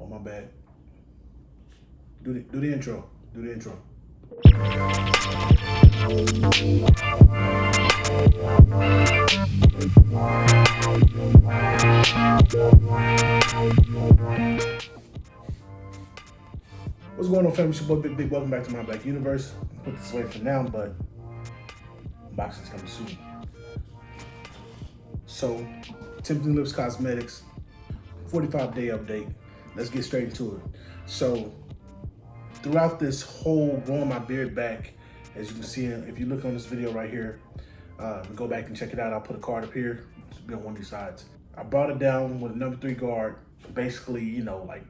Oh, my bad. Do the, do the intro. Do the intro. What's going on, family? It's your boy Big Big. Welcome back to my Black Universe. I'll put this away for now, but unboxing's coming soon. So, Tempting Lips Cosmetics, 45 day update. Let's get straight into it. So, throughout this whole growing my beard back, as you can see, if you look on this video right here, uh, go back and check it out. I'll put a card up here. It's be on one of these sides. I brought it down with a number three guard. Basically, you know, like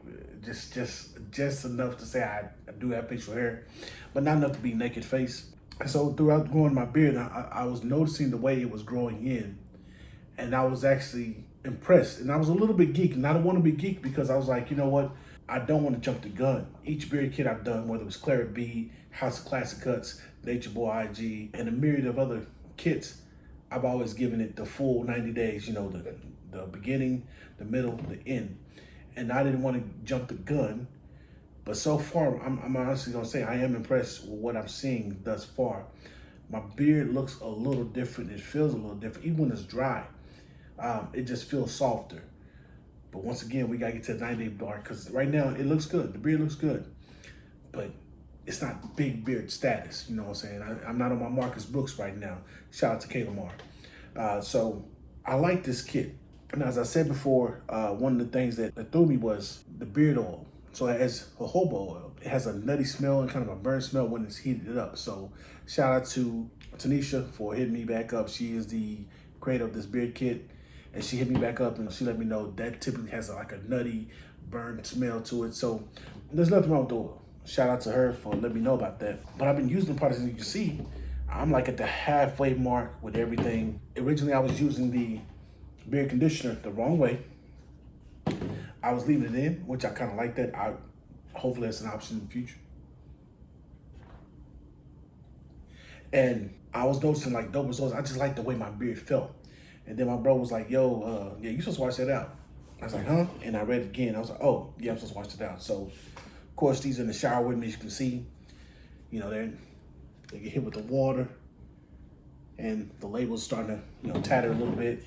just just just enough to say I, I do have facial hair, but not enough to be naked face. And so throughout growing my beard, I, I was noticing the way it was growing in, and I was actually impressed. And I was a little bit geek, and I don't want to be geek because I was like, you know what? I don't want to jump the gun. Each beard kit I've done, whether it was Claret B, House of Classic Cuts, Nature Boy IG, and a myriad of other kits, I've always given it the full 90 days, you know, the, the beginning, the middle, the end. And I didn't want to jump the gun. But so far, I'm, I'm honestly to say I am impressed with what I'm seeing thus far. My beard looks a little different. It feels a little different. Even when it's dry, um, it just feels softer. But once again, we got to get to the 90 day mark because right now it looks good. The beard looks good. But it's not big beard status. You know what I'm saying? I, am not on my Marcus Brooks right now. Shout out to K Lamar. Uh, so I like this kit. And as I said before, uh, one of the things that, that threw me was the beard oil. So it has a jojoba oil. It has a nutty smell and kind of a burn smell when it's heated up. So shout out to Tanisha for hitting me back up. She is the creator of this beard kit. And she hit me back up and she let me know that typically has a, like a nutty burn smell to it. So there's nothing wrong with the oil. Shout out to her for letting me know about that. But I've been using the products, as you can see, I'm like at the halfway mark with everything. Originally, I was using the beard conditioner the wrong way. I was leaving it in, which I kind of like that. I Hopefully that's an option in the future. And I was noticing like dope results. I just like the way my beard felt. And then my bro was like, yo, uh, yeah, you supposed to wash that out. I was like, huh? And I read it again. I was like, oh, yeah, I'm supposed to wash it out. So of course, these in the shower with me, as you can see. You know, they're, they get hit with the water and the label's starting to, you know, tatter a little bit.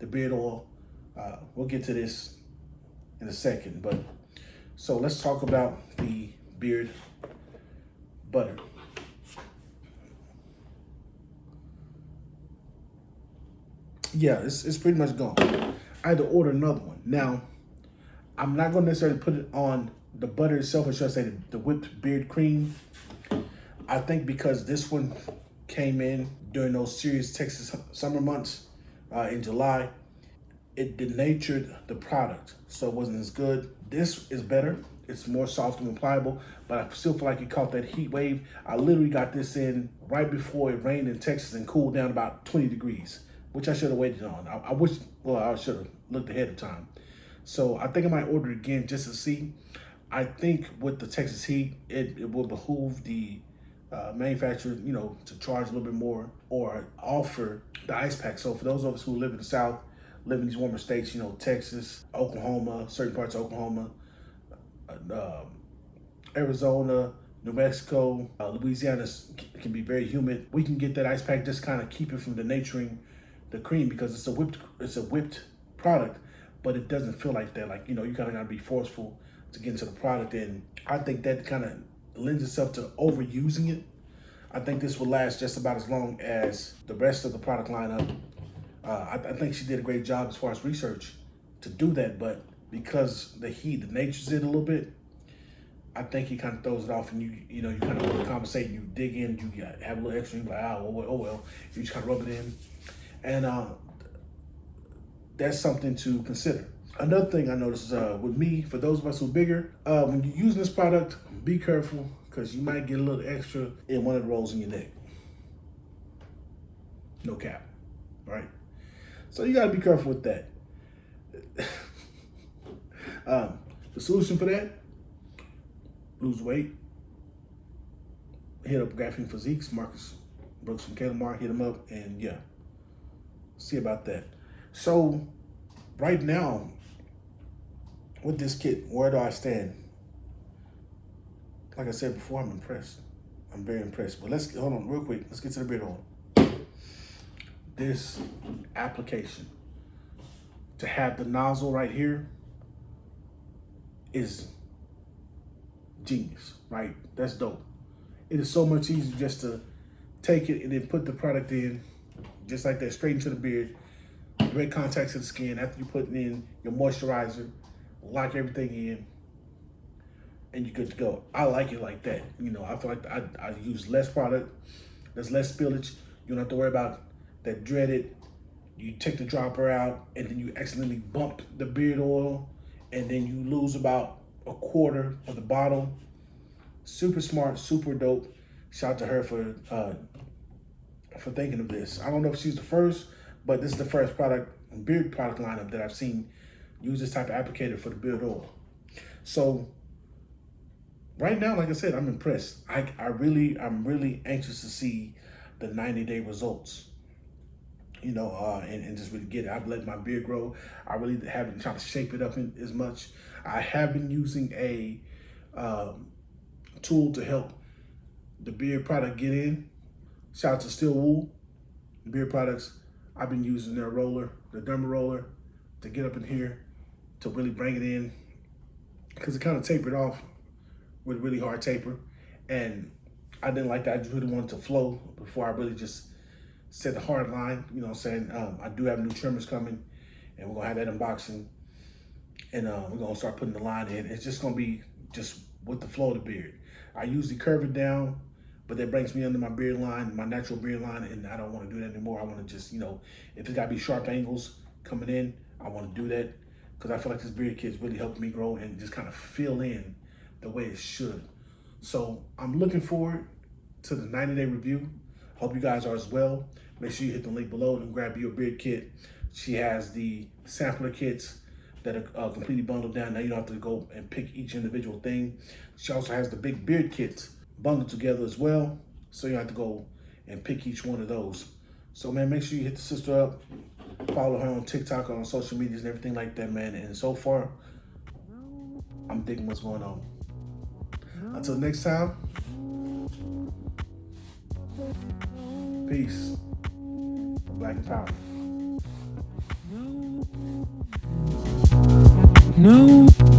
The beard oil, uh, we'll get to this in a second. But so let's talk about the beard butter. Yeah, it's, it's pretty much gone. I had to order another one. Now, I'm not going to necessarily put it on the butter itself, I should say the, the whipped beard cream. I think because this one came in during those serious Texas summer months uh, in July, it denatured the product, so it wasn't as good. This is better. It's more soft and pliable, but I still feel like it caught that heat wave. I literally got this in right before it rained in Texas and cooled down about 20 degrees, which I should have waited on. I, I wish, well, I should have looked ahead of time. So I think I might order again just to see. I think with the Texas heat, it, it will behoove the uh, manufacturer, you know, to charge a little bit more or offer the ice pack. So for those of us who live in the South, live in these warmer states, you know, Texas, Oklahoma, certain parts of Oklahoma, uh, um, Arizona, New Mexico, uh, Louisiana can be very humid. We can get that ice pack, just kind of keep it from denaturing the cream because it's a whipped, it's a whipped product, but it doesn't feel like that. Like, you know, you kind of got to be forceful to get into the product. And I think that kind of lends itself to overusing it. I think this will last just about as long as the rest of the product lineup. Uh, I, I, think she did a great job as far as research to do that, but because the heat, the nature's it a little bit, I think he kind of throws it off and you, you know, you kind of compensate, you dig in, you have a little extra, you're like, oh, well, oh well, you just kind of rub it in. And uh, that's something to consider. Another thing I noticed uh, with me, for those of us who are bigger, uh, when you're using this product, be careful because you might get a little extra in one of the rolls in your neck. No cap, right? So you gotta be careful with that. um, the solution for that, lose weight, hit up Graphene Physiques, Marcus Brooks from K Lamar, hit him up, and yeah, see about that. So right now, with this kit, where do I stand? Like I said before, I'm impressed. I'm very impressed. But let's hold on real quick. Let's get to the beard oil. This application to have the nozzle right here is genius, right? That's dope. It is so much easier just to take it and then put the product in, just like that, straight into the beard, direct contact to the skin after you put in your moisturizer, lock everything in, and you're good to go. I like it like that. You know, I feel like I, I use less product, there's less spillage. You don't have to worry about that dreaded, you take the dropper out and then you accidentally bump the beard oil and then you lose about a quarter of the bottle. Super smart, super dope. Shout out to her for uh, for thinking of this. I don't know if she's the first, but this is the first product, beard product lineup that I've seen use this type of applicator for the beard oil. So right now, like I said, I'm impressed. I, I really, I'm really anxious to see the 90 day results you know, uh, and, and just really get it. I've let my beard grow. I really haven't tried to shape it up in, as much. I have been using a um, tool to help the beard product get in. Shout out to Steel Wool Beard Products. I've been using their roller, the derma roller, to get up in here to really bring it in because it kind of tapered off with really hard taper. And I didn't like that. I just really wanted to flow before I really just set the hard line. You know what I'm saying? Um, I do have new trimmers coming and we're gonna have that unboxing and uh, we're gonna start putting the line in. It's just gonna be just with the flow of the beard. I usually curve it down, but that brings me under my beard line, my natural beard line, and I don't wanna do that anymore. I wanna just, you know, if it's gotta be sharp angles coming in, I wanna do that because I feel like this beard kit's really helped me grow and just kind of fill in the way it should. So I'm looking forward to the 90 day review. Hope you guys are as well. Make sure you hit the link below and grab your beard kit. She has the sampler kits that are uh, completely bundled down. Now you don't have to go and pick each individual thing. She also has the big beard kits bundled together as well. So you have to go and pick each one of those. So man, make sure you hit the sister up. Follow her on TikTok, on social medias and everything like that, man. And so far, I'm digging what's going on. Until next time, Peace. Black Power. No.